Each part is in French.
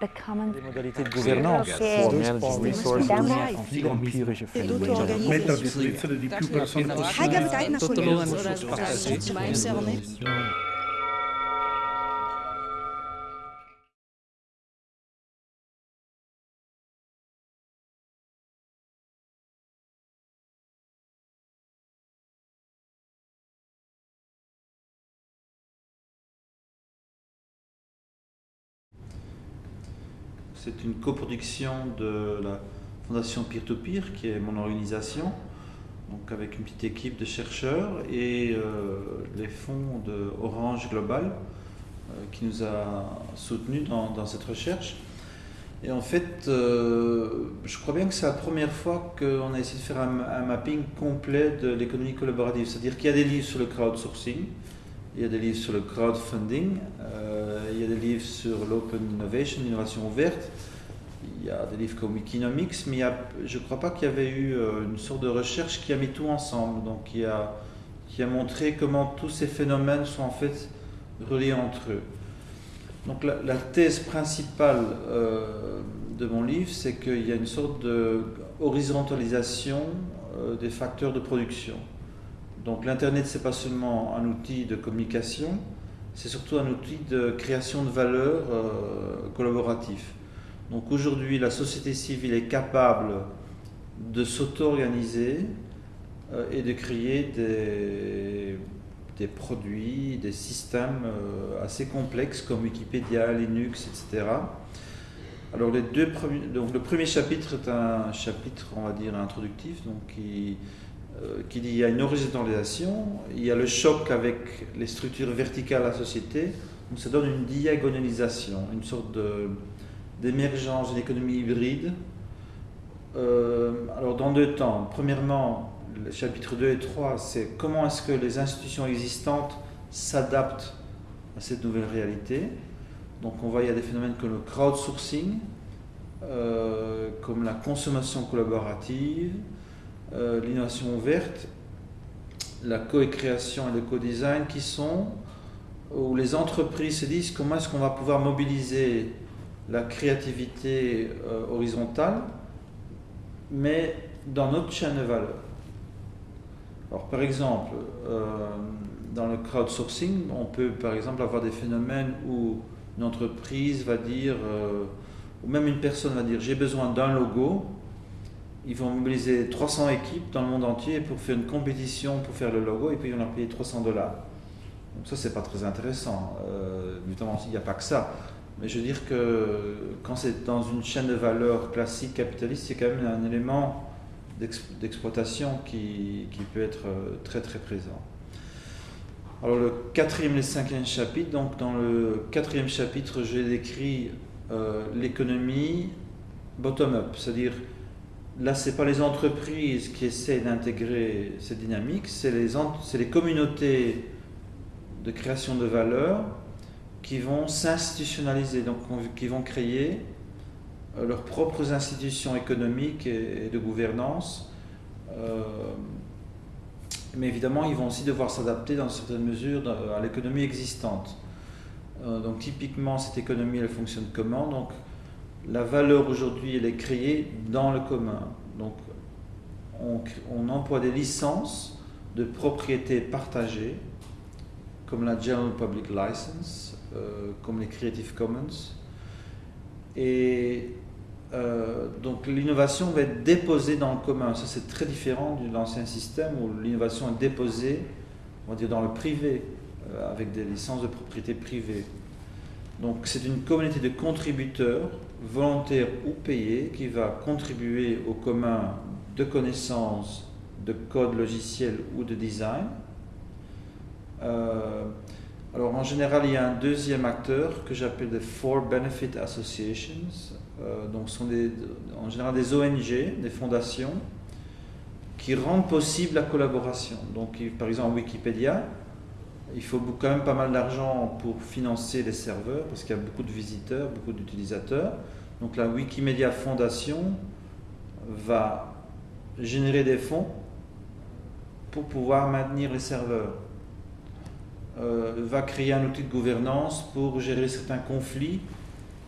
the common Les modalités de gouvernance. Europee une coproduction de la Fondation Peer-to-Peer, qui est mon organisation, donc avec une petite équipe de chercheurs et euh, les fonds de Orange Global, euh, qui nous a soutenus dans, cette recherche. Et en fait, euh, je crois bien que c'est la première fois qu'on a essayé de faire un, mapping complet de l'économie collaborative. C'est-à-dire qu'il y a des livres sur le crowdsourcing, il y a des livres sur le crowdfunding, il y a des livres sur l'open innovation, l'innovation ouverte, il y a des livres comme Wikinomics, mais il y a- je ne crois pas qu'il y avait eu euh, une sorte de recherche qui a mis tout ensemble, donc qui a, qui a montré comment tous ces phénomènes sont en fait reliés entre eux. Donc la, thèse principale euh, de mon livre, c'est qu'il y a une sorte de horizontalisation euh, des facteurs de production. Donc l'Internet, c'est pas seulement un outil de communication, c'est surtout un outil de création de valeur euh, collaboratif. Donc aujourd'hui, la société civile est capable de s'auto-organiser euh, et de créer des, produits, des systèmes euh, assez complexes comme Wikipédia, Linux, etc. Alors les deux premiers, donc le premier chapitre est un chapitre, on va dire, introductif, donc qui, euh, qui dit il y a une horizontalisation, il y a le choc avec les structures verticales de la société, donc ça donne une diagonalisation, une sorte de- d'émergence d'une économie hybride. Euh, alors dans deux temps, premièrement, le chapitre 2 et 3, c'est comment est-ce que les institutions existantes s'adaptent à cette nouvelle réalité. Donc on voit il y a des phénomènes comme le crowdsourcing, euh, comme la consommation collaborative, euh, l'innovation ouverte, la co-création et le co-design qui sont où les entreprises se disent comment est-ce qu'on va pouvoir mobiliser la créativité euh, horizontale, mais dans notre chaîne de valeur. Alors par exemple, euh, dans le crowdsourcing, on peut par exemple avoir des phénomènes où une entreprise va dire, euh, ou même une personne va dire j'ai besoin d'un logo, ils vont mobiliser 300 équipes dans le monde entier pour faire une compétition pour faire le logo et puis ils vont leur payer 300 dollars. Donc ça c'est pas très intéressant. Évidemment il n'y a pas que ça. Mais je veux dire que quand c'est dans une chaîne de valeur classique capitaliste, c'est quand même un élément d'ex- d'exploitation qui, peut être euh, très très présent. Alors le quatrième et le cinquième chapitre, donc dans le quatrième chapitre, j'ai décrit euh, l'économie bottom-up, c'est-à-dire là c'est pas les entreprises qui essaient d'intégrer cette dynamique, c'est les, les communautés de création de valeur qui vont s'institutionnaliser, donc on- qui vont créer euh, leurs propres institutions économiques et, de gouvernance. Euh, mais évidemment, ils vont aussi devoir s'adapter dans certaines mesures à l'économie existante. Euh, donc typiquement, cette économie, elle fonctionne comment? Donc la valeur aujourd'hui, elle est créée dans le commun. Donc on, on emploie des licences de propriété partagée, comme la General Public License, comme les Creative Commons. Et euh, donc l'innovation va être déposée dans le commun. Ça c'est très différent de l'ancien système où l'innovation est déposée, on va dire, dans le privé, euh, avec des licences de propriété privée. Donc c'est une communauté de contributeurs, volontaires ou payés, qui va contribuer au commun de connaissances, de code logiciel ou de design. Euh, en général, il y a un deuxième acteur que j'appelle des For Benefit Associations. Euh, donc ce sont des, en général des ONG, des fondations, qui rendent possible la collaboration. Donc par exemple Wikipédia, il faut quand même pas mal d'argent pour financer les serveurs parce qu'il y a beaucoup de visiteurs, beaucoup d'utilisateurs. Donc la Wikimedia Foundation va générer des fonds pour pouvoir maintenir les serveurs. Euh, va créer un outil de gouvernance pour gérer certains conflits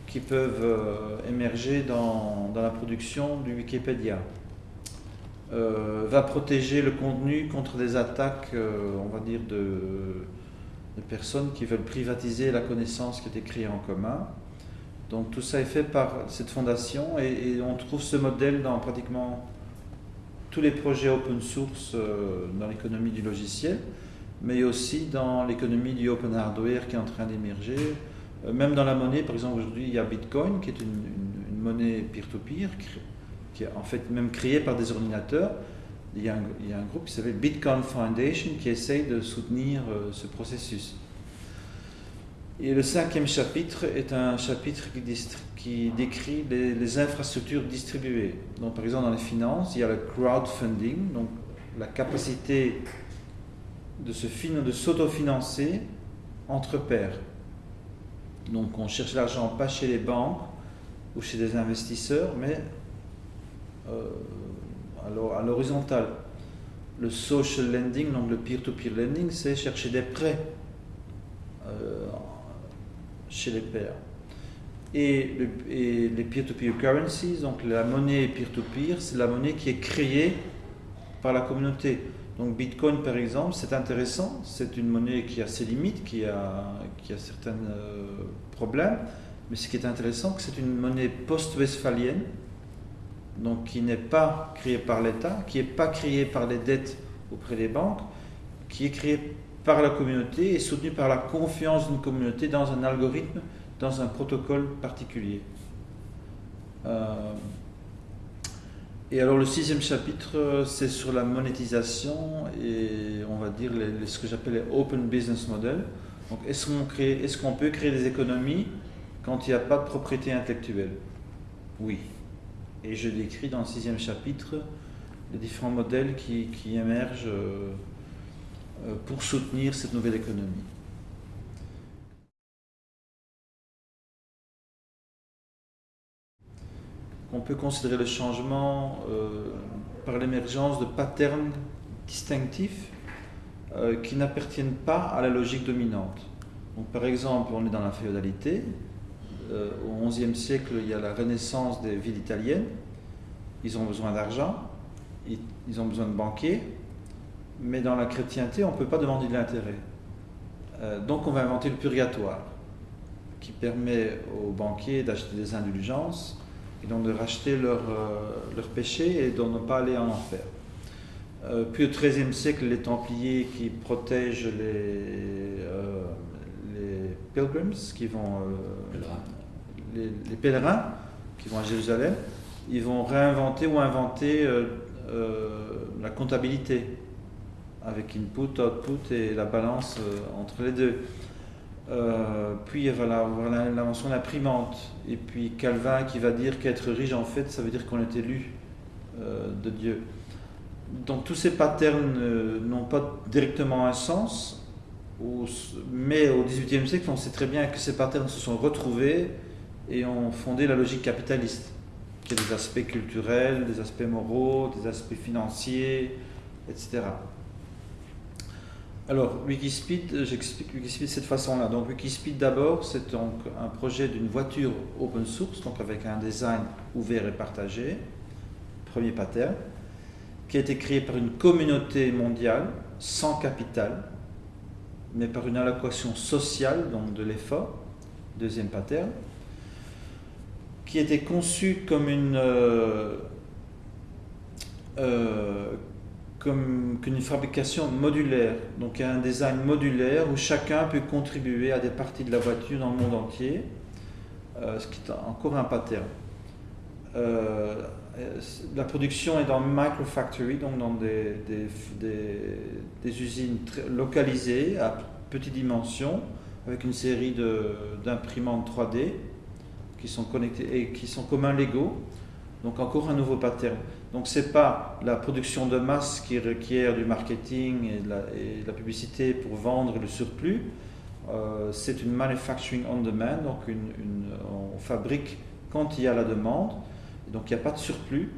qui peuvent euh, émerger dans, la production du Wikipédia. Euh, va protéger le contenu contre des attaques, on va dire, de, personnes qui veulent privatiser la connaissance qui est créée en commun. Donc tout ça est fait par cette fondation et, on trouve ce modèle dans pratiquement tous les projets open source dans l'économie du logiciel, mais aussi dans l'économie du open hardware qui est en train d'émerger. Euh, même dans la monnaie, par exemple, aujourd'hui, il y a Bitcoin qui est une, monnaie peer-to-peer, -peer, qui est en fait même créée par des ordinateurs. Il y a un, groupe qui s'appelle Bitcoin Foundation qui essaye de soutenir euh, ce processus. Et le cinquième chapitre est un chapitre qui, décrit les, infrastructures distribuées. Donc, par exemple, dans les finances, il y a le crowdfunding, donc la capacité de se de s'autofinancer entre pairs. Donc, on cherche l'argent pas chez les banques ou chez des investisseurs, mais euh, à l'horizontale. Le social lending, donc le peer-to-peer -peer lending, c'est chercher des prêts euh, chez les pairs. Et, le, les peer-to-peer -peer currencies, donc la monnaie peer-to-peer, c'est la monnaie qui est créée par la communauté. Donc Bitcoin, par exemple, c'est intéressant, c'est une monnaie qui a ses limites, qui a, qui a certains euh, problèmes, mais ce qui est intéressant, c'est une monnaie post-westphalienne, donc qui n'est pas créée par l'État, qui n'est pas créée par les dettes auprès des banques, qui est créée par la communauté et soutenue par la confiance d'une communauté dans un algorithme, dans un protocole particulier. Euh, et alors le sixième chapitre, c'est sur la monétisation et on va dire ce que j'appelle les open business models. Donc est-ce qu'on est qu'on peut créer des économies quand il n'y a pas de propriété intellectuelle? Oui. Et je décris dans le sixième chapitre les différents modèles qui, qui émergent euh, pour soutenir cette nouvelle économie. On peut considérer le changement euh, par l'émergence de patterns distinctifs euh, qui n'appartiennent pas à la logique dominante. Donc, par exemple, on est dans la féodalité, euh, au XIe siècle, il y a la renaissance des villes italiennes. Ils ont besoin d'argent, ils, ils, ont besoin de banquiers, mais dans la chrétienté, on ne peut pas demander de l'intérêt. Donc on va inventer le purgatoire, qui permet aux banquiers d'acheter des indulgences et donc de racheter leurs euh, leur péchés et de ne pas aller en enfer. Euh, puis au XIIIe siècle, les Templiers qui protègent les, euh, les pilgrims, qui vont les, les, pèlerins qui vont à Jérusalem, ils vont réinventer ou inventer la comptabilité avec input, output et la balance entre les deux. Puis voilà, voilà l'invention de l'imprimante. Et puis Calvin qui va dire qu'être riche, en fait, ça veut dire qu'on est élu de Dieu. Donc tous ces patterns n'ont pas directement un sens, mais au XVIIIe siècle, on sait très bien que ces patterns se sont retrouvés et ont fondé la logique capitaliste, qui a des aspects culturels, des aspects moraux, des aspects financiers, etc. Alors, Wikispeed, j'explique Wikispeed de cette façon-là. Donc, Wikispeed d'abord, c'est donc un projet d'une voiture open source, donc avec un design ouvert et partagé, premier pattern, qui a été créé par une communauté mondiale, sans capital, mais par une allocation sociale, donc de l'effort, deuxième pattern, qui était conçu comme une, euh, euh, comme une fabrication modulaire, donc un design modulaire où chacun peut contribuer à des parties de la voiture dans le monde entier, euh, ce qui est encore un pattern. Euh, la production est dans microfactory, donc dans des, usines localisées à petite dimension, avec une série d'imprimantes 3D qui sont connectés et qui sont communs légaux. Donc encore un nouveau pattern. Donc c'est pas la production de masse qui requiert du marketing et de la, publicité pour vendre le surplus. Euh, c'est une manufacturing on demand, donc on fabrique quand il y a la demande. Donc il n'y a pas de surplus.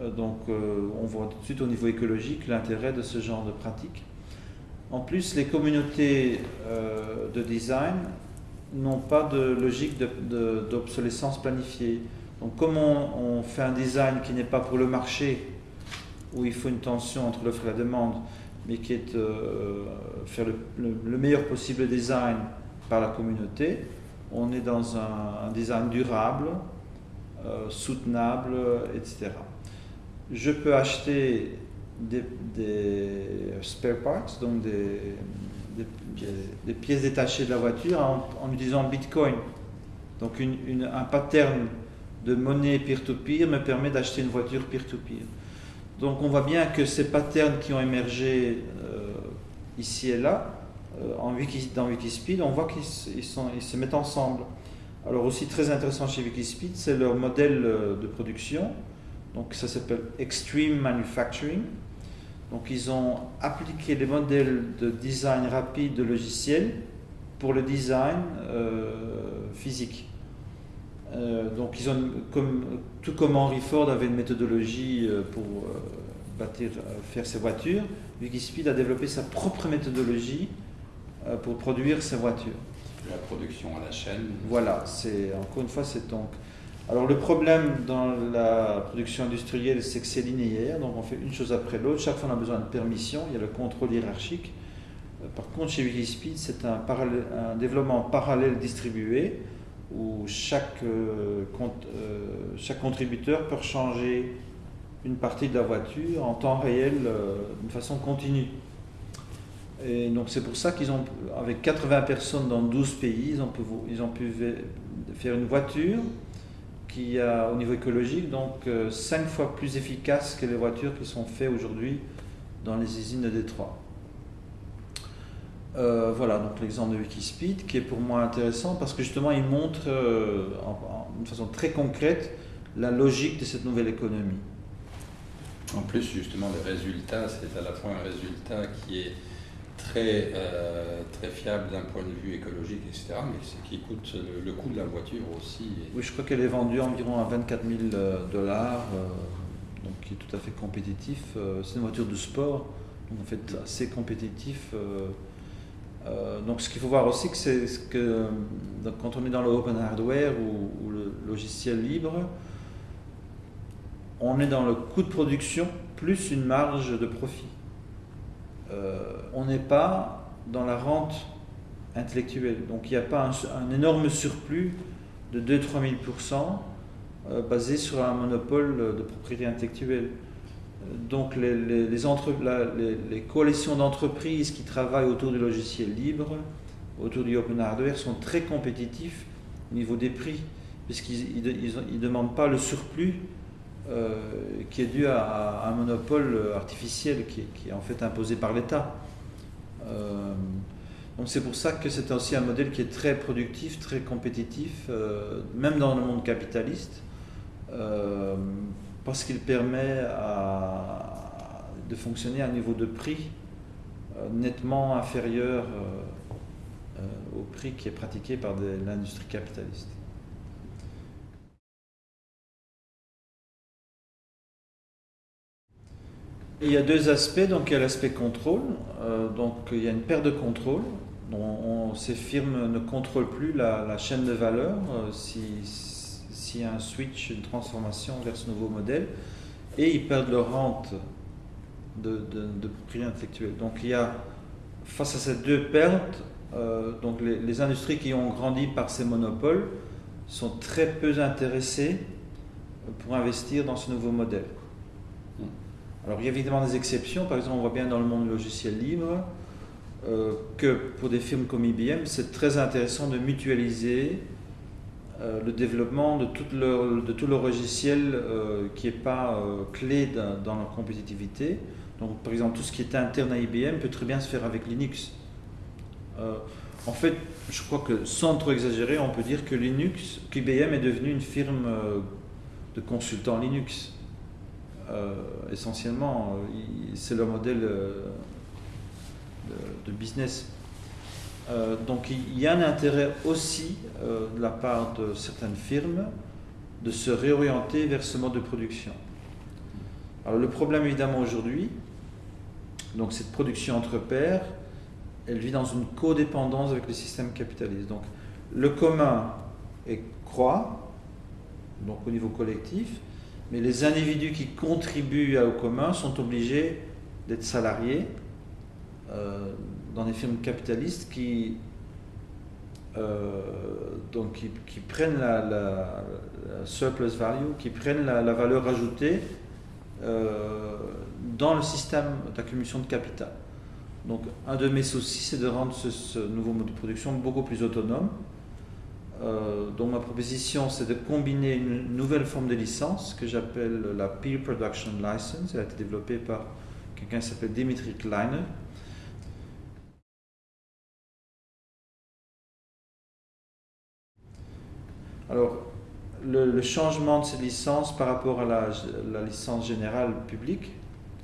Euh, donc euh, on voit tout de suite au niveau écologique l'intérêt de ce genre de pratique. En plus, les communautés de design n'ont pas de logique d'obsolescence planifiée. Donc comme on, fait un design qui n'est pas pour le marché, où il faut une tension entre l'offre et la demande, mais qui est euh, faire le, meilleur possible design par la communauté, on est dans un, design durable, euh, soutenable, etc. Je peux acheter des, spare parts, donc des, pièces détachées de la voiture en, utilisant Bitcoin. Donc un pattern de monnaie peer-to-peer me permet d'acheter une voiture peer-to-peer. Donc on voit bien que ces patterns qui ont émergé euh, ici et là, euh, en Wiki, dans Wikispeed, on voit qu'ils ils se mettent ensemble. Alors aussi très intéressant chez Wikispeed, c'est leur modèle euh, de production. Donc ça s'appelle Extreme Manufacturing. Donc ils ont appliqué les modèles de design rapide de logiciels pour le design physique. Euh, donc ils ont, comme, tout comme Henry Ford avait une méthodologie euh, pour euh, bâtir, faire ses voitures, Wikispeed a développé sa propre méthodologie pour produire ses voitures. La production à la chaîne. Voilà, c'est encore une fois c'est donc. Alors le problème dans la production industrielle, c'est que c'est linéaire, donc on fait une chose après l'autre. Chaque fois on a besoin de permission, il y a le contrôle hiérarchique. Par contre, chez Wikispeed, c'est un, un développement parallèle distribué où chaque, euh, euh, chaque contributeur peut changer une partie de la voiture en temps réel euh, d'une façon continue. Et donc c'est pour ça qu'ils ont, avec 80 personnes dans 12 pays, ils ont pu, faire une voiture qui a, au niveau écologique, donc 5 fois plus efficace que les voitures qui sont faites aujourd'hui dans les usines de Détroit. Euh, voilà, donc l'exemple de Wikispeed qui est pour moi intéressant parce que justement il montre euh, de façon très concrète la logique de cette nouvelle économie. En plus, justement, le résultat, c'est à la fois un résultat qui est très, euh, très fiable d'un point de vue écologique, etc., mais qui coûte le, coût de la voiture aussi. Oui, je crois qu'elle est vendue environ à 24 000 dollars, donc qui est tout à fait compétitif. c'est une voiture de sport, donc en fait assez compétitif. Euh, donc ce qu'il faut voir aussi, c'est que quand on est dans le open hardware ou, le logiciel libre, on est dans le coût de production plus une marge de profit. Euh, on n'est pas dans la rente intellectuelle. Donc il n'y a pas un, énorme surplus de 2-3 000% euh, basé sur un monopole de propriété intellectuelle donc les, coalitions d'entreprises qui travaillent autour du logiciel libre, autour du open hardware, sont très compétitifs au niveau des prix, puisqu'ils ne demandent pas le surplus euh, qui est dû à, un monopole artificiel qui, est en fait imposé par l'État. Euh, donc c'est pour ça que c'est aussi un modèle qui est très productif, très compétitif, euh, même dans le monde capitaliste parce qu'il permet de fonctionner à un niveau de prix euh, nettement inférieur euh, euh, au prix qui est pratiqué par l'industrie capitaliste. Il y a deux aspects, donc il y a l'aspect contrôle, donc il y a une perte de contrôle. ces firmes ne contrôlent plus la, chaîne de valeur. S'il y a un switch, une transformation vers ce nouveau modèle, et ils perdent leur rente de, propriété intellectuelle. Donc il y a, face à ces deux pertes, euh, donc les, industries qui ont grandi par ces monopoles sont très peu intéressées pour investir dans ce nouveau modèle. Alors il y a évidemment des exceptions, par exemple on voit bien dans le monde logiciel libre euh, que pour des firmes comme IBM, c'est très intéressant de mutualiser euh, le développement de tout le, de tout le logiciel euh, qui n'est pas euh, clé dans, la compétitivité. Donc, par exemple, tout ce qui est interne à IBM peut très bien se faire avec Linux. en fait, je crois que sans trop exagérer, on peut dire que Linux, qu'IBM est devenu une firme de consultants Linux. essentiellement, c'est leur modèle de business. Euh, donc il y a un intérêt aussi euh, de la part de certaines firmes de se réorienter vers ce mode de production. Alors le problème évidemment aujourd'hui, donc cette production entre pairs, elle vit dans une codépendance avec le système capitaliste. Donc le commun est croît, donc au niveau collectif, mais les individus qui contribuent au commun sont obligés d'être salariés euh, dans des firmes capitalistes qui, euh, donc qui, prennent la, surplus value, qui prennent la, valeur ajoutée euh, dans le système d'accumulation de capital. Donc un de mes soucis, c'est de rendre ce, nouveau mode de production beaucoup plus autonome. Euh, donc ma proposition, c'est de combiner une nouvelle forme de licence que j'appelle la Peer Production License. Elle a été développée par quelqu'un qui s'appelle Dimitri Kleiner. Alors, le, changement de cette licence par rapport à la, licence générale publique,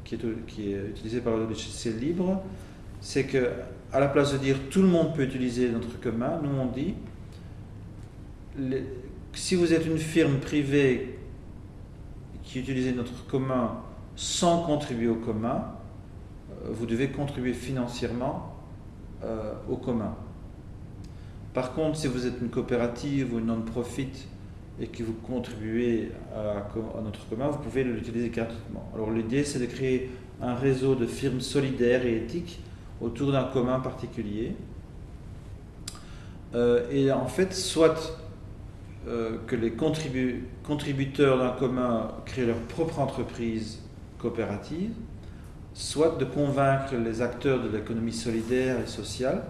qui est, utilisée par le logiciel libre, c'est que à la place de dire tout le monde peut utiliser notre commun, nous on dit si vous êtes une firme privée qui utilise notre commun sans contribuer au commun, euh, vous devez contribuer financièrement euh, au commun. Par contre, si vous êtes une coopérative ou une non-profit et que vous contribuez à, notre commun, vous pouvez l'utiliser gratuitement. Alors l'idée, c'est de créer un réseau de firmes solidaires et éthiques autour d'un commun particulier. Euh, et en fait, soit euh, que les contributeurs d'un commun créent leur propre entreprise coopérative, soit de convaincre les acteurs de l'économie solidaire et sociale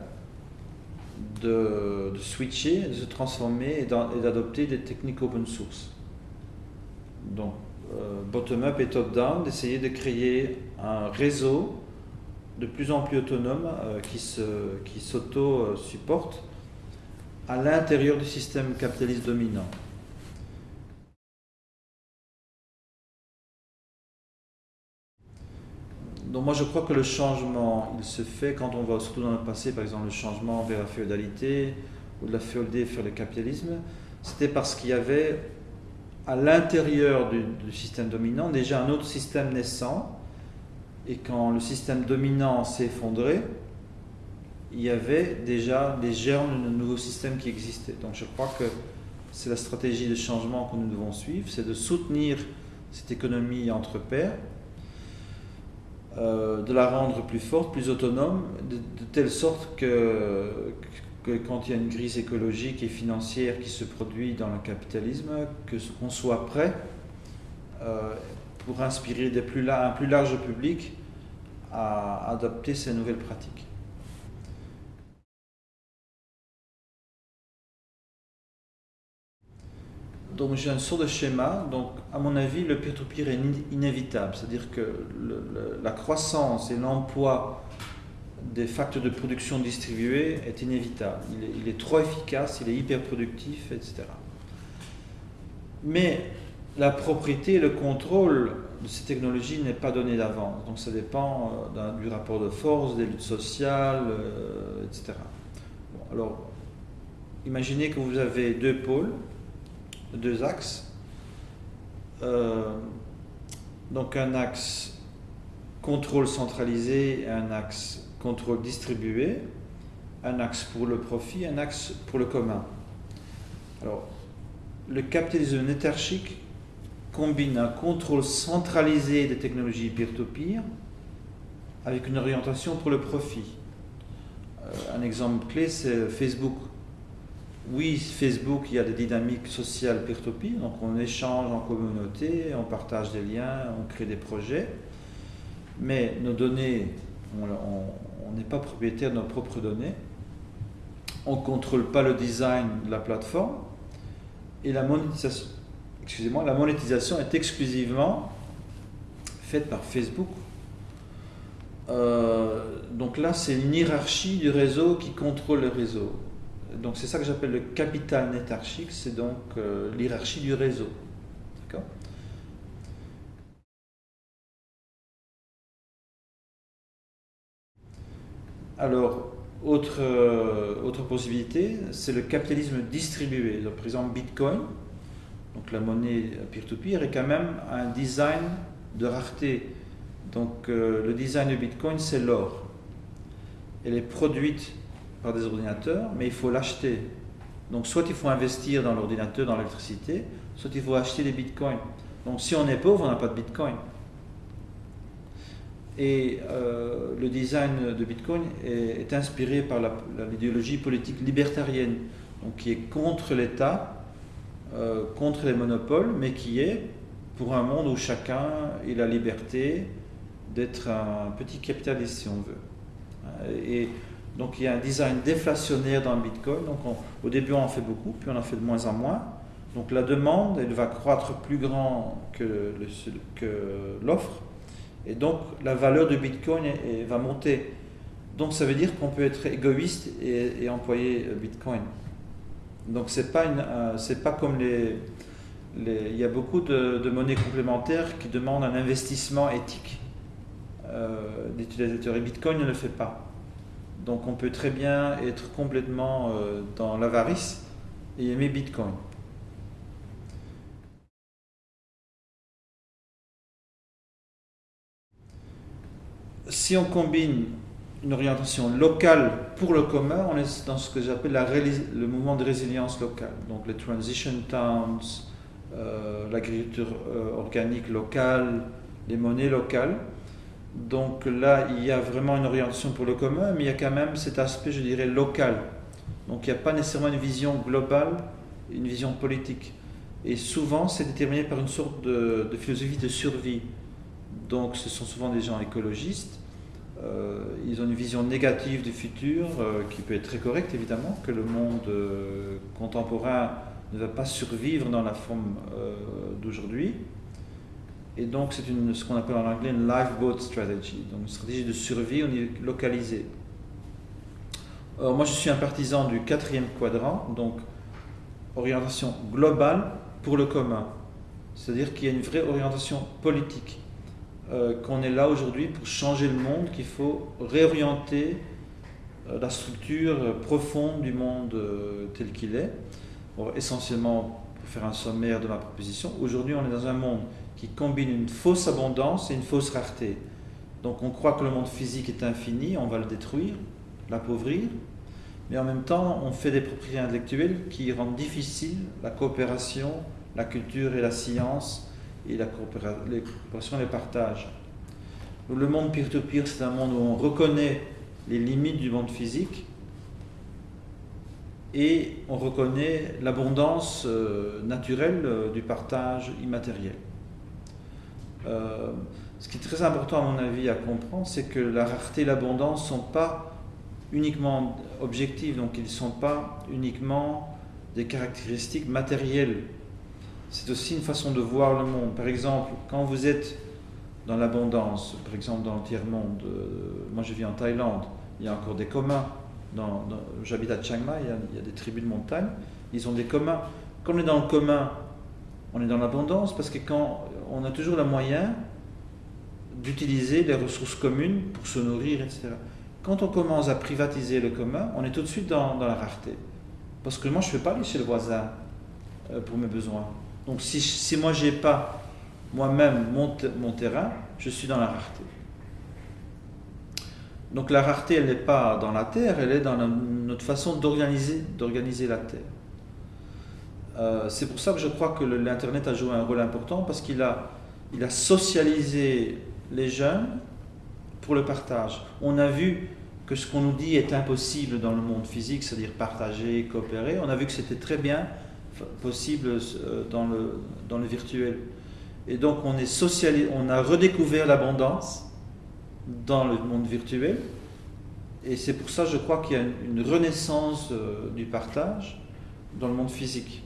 de, switcher, de se transformer et d'adopter des techniques open source. Donc, euh, bottom-up et top-down, d'essayer de créer un réseau de plus en plus autonome euh, qui s'auto-supporte à l'intérieur du système capitaliste dominant. Donc moi je crois que le changement, il se fait quand on va surtout dans le passé, par exemple le changement vers la féodalité ou de la féodalité vers le capitalisme, c'était parce qu'il y avait à l'intérieur du, système dominant déjà un autre système naissant et quand le système dominant s'est effondré, il y avait déjà des germes d'un nouveau système qui existait. Donc je crois que c'est la stratégie de changement que nous devons suivre, c'est de soutenir cette économie entre pairs, euh, de la rendre plus forte, plus autonome, de, telle sorte que, quand il y a une crise écologique et financière qui se produit dans le capitalisme, qu'on soit prêt euh, pour inspirer un plus large public à adopter ces nouvelles pratiques. Donc j'ai un sorte de schéma. Donc à mon avis, le peer-to-peer est inévitable. C'est-à-dire que la croissance et l'emploi des facteurs de production distribués est inévitable. Il est, trop efficace, il est hyper productif, etc. Mais la propriété et le contrôle de ces technologies n'est pas donné d'avance. Donc ça dépend euh, du rapport de force, des luttes sociales, euh, etc. alors, imaginez que vous avez deux pôles, deux axes. Euh, donc un axe contrôle centralisé et un axe contrôle distribué, un axe pour le profit, un axe pour le commun. Alors, le capitalisme nétarchique combine un contrôle centralisé des technologies peer-to-peer avec une orientation pour le profit. Euh, un exemple clé, c'est Facebook. Oui, Facebook, il y a des dynamiques sociales peer-to-peer, donc on échange en communauté, on partage des liens, on crée des projets, mais nos données, on n'est pas propriétaire de nos propres données, on ne contrôle pas le design de la plateforme, et la monétisation, la monétisation est exclusivement faite par Facebook. Euh, donc là, c'est une hiérarchie du réseau qui contrôle le réseau. Donc c'est ça que j'appelle le capital nétarchique, c'est donc euh, l'hierarchie du réseau. D'accord? Alors, autre, euh, autre possibilité, c'est le capitalisme distribué. Donc, par exemple, Bitcoin, donc la monnaie peer-to-peer, est quand même un design de rareté. Donc euh, le design de Bitcoin, c'est l'or. Elle est produite par des ordinateurs, mais il faut l'acheter. Donc soit il faut investir dans l'ordinateur, dans l'électricité, soit il faut acheter des bitcoins. Donc si on est pauvre, on n'a pas de bitcoin. Et euh, le design de bitcoin est, inspiré par l'idéologie politique libertarienne, donc qui est contre l'État, euh, contre les monopoles, mais qui est pour un monde où chacun a la liberté d'être un petit capitaliste, si on veut. Et donc il y a un design déflationnaire dans le Bitcoin. Donc au début on en fait beaucoup, puis on en fait de moins en moins. Donc la demande, elle va croître plus grand que l'offre. Et donc la valeur du Bitcoin va monter. Donc ça veut dire qu'on peut être égoïste et, employer euh, Bitcoin. Donc c'est pas euh, c'est pas comme les, il y a beaucoup de, monnaies complémentaires qui demandent un investissement éthique euh, et Bitcoin ne le fait pas. Donc on peut très bien être complètement euh, dans l'avarice et aimer Bitcoin. Si on combine une orientation locale pour le commun, on est dans ce que j'appelle le mouvement de résilience locale. Donc les transition towns, euh, l'agriculture euh, organique locale, les monnaies locales. Donc là, il y a vraiment une orientation pour le commun, mais il y a quand même cet aspect, je dirais, local. Donc il n'y a pas nécessairement une vision globale, une vision politique. Et souvent, c'est déterminé par une sorte de, philosophie de survie. Donc ce sont souvent des gens écologistes. Euh, ils ont une vision négative du futur, euh, qui peut être très correcte évidemment, que le monde euh, contemporain ne va pas survivre dans la forme d'aujourd'hui. Et donc, c'est ce qu'on appelle en anglais une lifeboat strategy, donc une stratégie de survie localisée. Alors, moi, je suis un partisan du quatrième quadrant, donc orientation globale pour le commun. C'est-à-dire qu'il y a une vraie orientation politique, euh, qu'on est là aujourd'hui pour changer le monde, qu'il faut réorienter euh, la structure profonde du monde euh, tel qu'il est. essentiellement, pour faire un sommaire de ma proposition, aujourd'hui on est dans un monde qui combine une fausse abondance et une fausse rareté. Donc on croit que le monde physique est infini, on va le détruire, l'appauvrir, mais en même temps on fait des propriétés intellectuelles qui rendent difficile la coopération, la culture et la science et la coopération et le partage. le monde peer-to-peer, c'est un monde où on reconnaît les limites du monde physique et on reconnaît l'abondance euh, naturelle euh, du partage immatériel. Euh, ce qui est très important à mon avis à comprendre, c'est que la rareté et l'abondance ne sont pas uniquement objectives, donc ils ne sont pas uniquement des caractéristiques matérielles. C'est aussi une façon de voir le monde. Par exemple, quand vous êtes dans l'abondance, par exemple dans le tiers-monde, euh, moi je vis en Thaïlande, il y a encore des communs. J'habite à Chiang Mai, il y, a, des tribus de montagne, ils ont des communs. Quand on est dans le commun, on est dans l'abondance parce que quand on a toujours le moyen d'utiliser les ressources communes pour se nourrir, etc. Quand on commence à privatiser le commun, on est tout de suite dans, la rareté. Parce que moi, je ne vais pas aller chez le voisin euh, pour mes besoins. Donc si, moi, je n'ai pas moi-même mon, mon terrain, je suis dans la rareté. Donc la rareté, elle n'est pas dans la terre, elle est dans notre façon d'organiser la terre. Euh, c'est pour ça que je crois que l'Internet a joué un rôle important parce qu'il a, il a socialisé les jeunes pour le partage. On a vu que ce qu'on nous dit est impossible dans le monde physique, c'est-à-dire partager, coopérer, on a vu que c'était très bien possible euh, dans le, dans le virtuel. Et donc on, est socialisé, on a redécouvert l'abondance dans le monde virtuel. Et c'est pour ça, je crois qu'il y a une, renaissance euh, du partage dans le monde physique.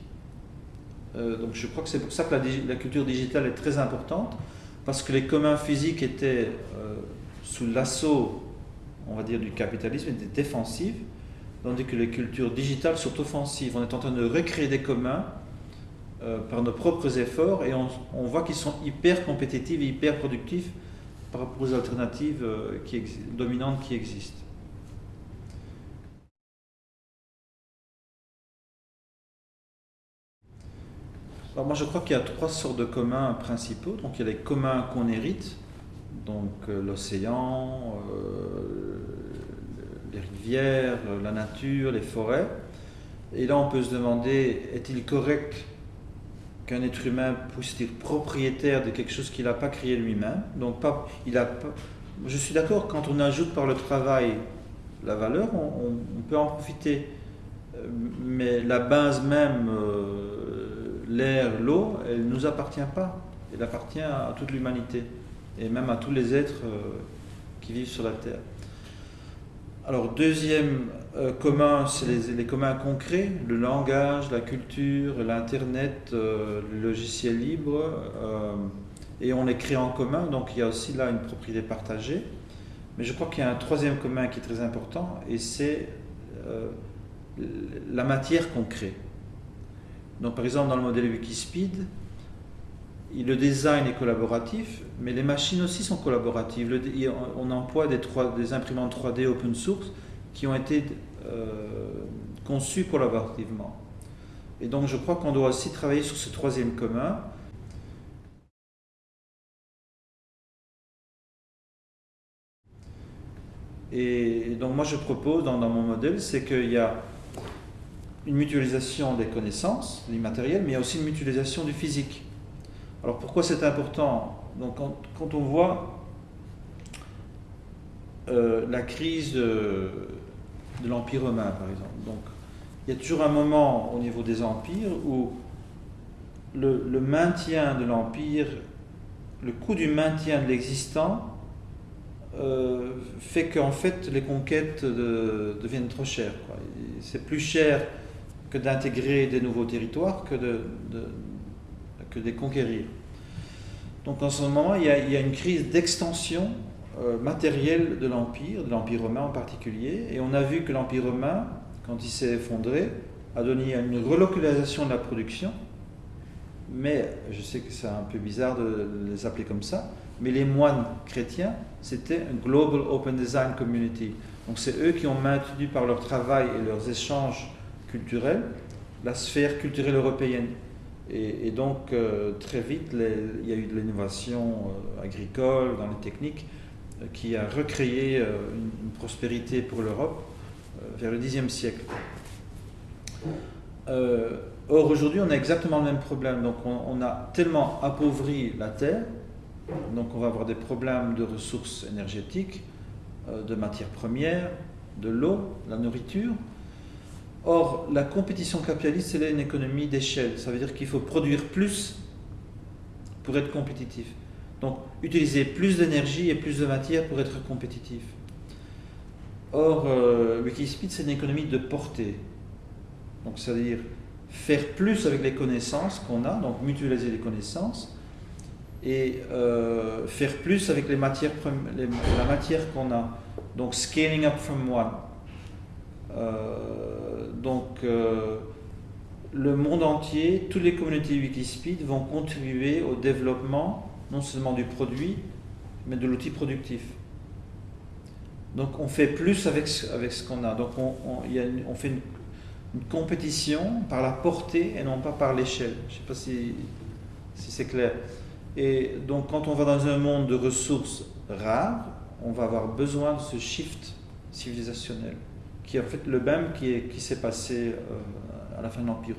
Euh, donc je crois que c'est pour ça que la, culture digitale est très importante, parce que les communs physiques étaient euh, sous l'assaut, on va dire, du capitalisme, étaient défensifs, tandis que les cultures digitales sont offensives. On est en train de recréer des communs euh, par nos propres efforts, et on, voit qu'ils sont hyper compétitifs et hyper productifs par rapport aux alternatives dominantes qui existent. Alors moi je crois qu'il y a trois sortes de communs principaux. Donc il y a les communs qu'on hérite, donc euh, l'océan, euh, les rivières, la nature, les forêts. Et là, on peut se demander, est-il correct qu'un être humain puisse être propriétaire de quelque chose qu'il n'a pas créé lui-même? Donc, pas, il a je suis d'accord, quand on ajoute par le travail la valeur, on, peut en profiter. Euh, mais la base même, l'air, l'eau, elle ne nous appartient pas. Elle appartient à toute l'humanité et même à tous les êtres euh, qui vivent sur la Terre. Alors, deuxième commun, c'est les, communs concrets, le langage, la culture, l'Internet, le logiciel libre, et on les crée en commun, donc il y a aussi là une propriété partagée. Mais je crois qu'il y a un troisième commun qui est très important, et c'est la matière qu'on crée. Donc par exemple dans le modèle Wikispeed, le design est collaboratif, mais les machines aussi sont collaboratives. on emploie des, imprimantes 3D open source qui ont été euh, conçues collaborativement. Et donc je crois qu'on doit aussi travailler sur ce troisième commun. Et donc moi je propose dans mon modèle, c'est qu'il y a une mutualisation des connaissances, du matériel, mais il y a aussi une mutualisation du physique. Alors pourquoi c'est important? Donc quand, on voit euh, la crise de, l'Empire romain, par exemple, donc il y a toujours un moment au niveau des empires où le, maintien de l'empire, le coût du maintien de l'existant euh, fait qu'en fait les conquêtes deviennent trop chères. C'est plus cher que d'intégrer des nouveaux territoires que de, que de les conquérir. Donc en ce moment, il y a, une crise d'extension euh, matérielle de l'Empire, de l'Empire romain en particulier, et on a vu que l'Empire romain, quand il s'est effondré, a donné une relocalisation de la production, mais je sais que c'est un peu bizarre de les appeler comme ça, mais les moines chrétiens, c'était un Global Open Design Community. Donc c'est eux qui ont maintenu par leur travail et leurs échanges culturelle, la sphère culturelle européenne. Et, donc, euh, très vite, il y a eu de l'innovation euh, agricole, dans les techniques, euh, qui a recréé une, prospérité pour l'Europe vers le Xe siècle. or, aujourd'hui, on a exactement le même problème. Donc, on, on, a tellement appauvri la Terre, donc on va avoir des problèmes de ressources énergétiques, de matières premières, de l'eau, la nourriture, Or, la compétition capitaliste, c'est une économie d'échelle. Ça veut dire qu'il faut produire plus pour être compétitif. Donc, utiliser plus d'énergie et plus de matière pour être compétitif. Or, euh, Wikispeed, c'est une économie de portée. Donc, c'est-à-dire faire plus avec les connaissances qu'on a, donc mutualiser les connaissances, et euh, faire plus avec les matières, la matière qu'on a. Donc, scaling up from one. Euh, donc, euh, le monde entier, toutes les communautés Wikispeed vont contribuer au développement non seulement du produit, mais de l'outil productif. Donc on fait plus avec, avec ce qu'on a. Donc on, fait une, compétition par la portée et non pas par l'échelle. Je ne sais pas si, si c'est clair. Et donc quand on va dans un monde de ressources rares, on va avoir besoin de ce shift civilisationnel qui est en fait le même qui, qui s'est passé euh, à la fin de l'Empire.